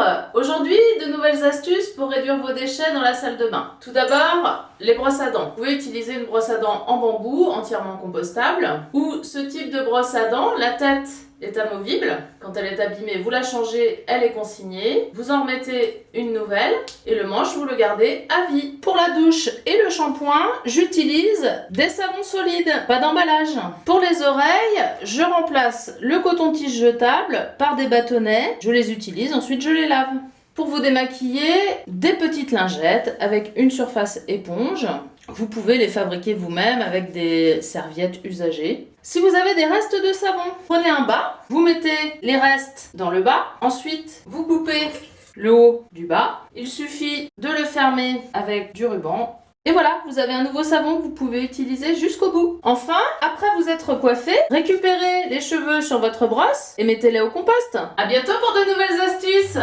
Bonjour Aujourd'hui, de nouvelles astuces pour réduire vos déchets dans la salle de bain. Tout d'abord, les brosses à dents. Vous pouvez utiliser une brosse à dents en bambou, entièrement compostable, ou ce type de brosse à dents, la tête est amovible. Quand elle est abîmée, vous la changez, elle est consignée. Vous en remettez une nouvelle et le manche, vous le gardez à vie. Pour la douche et le shampoing, j'utilise des savons solides, pas d'emballage. Pour les oreilles, je remplace le coton-tige jetable par des bâtonnets. Je les utilise, ensuite je les lave. Pour vous démaquiller, des petites lingettes avec une surface éponge. Vous pouvez les fabriquer vous-même avec des serviettes usagées. Si vous avez des restes de savon, prenez un bas, vous mettez les restes dans le bas, ensuite vous coupez le haut du bas. Il suffit de le fermer avec du ruban et voilà, vous avez un nouveau savon que vous pouvez utiliser jusqu'au bout. Enfin, après vous être coiffé, récupérez les cheveux sur votre brosse et mettez-les au compost. A bientôt pour de nouvelles astuces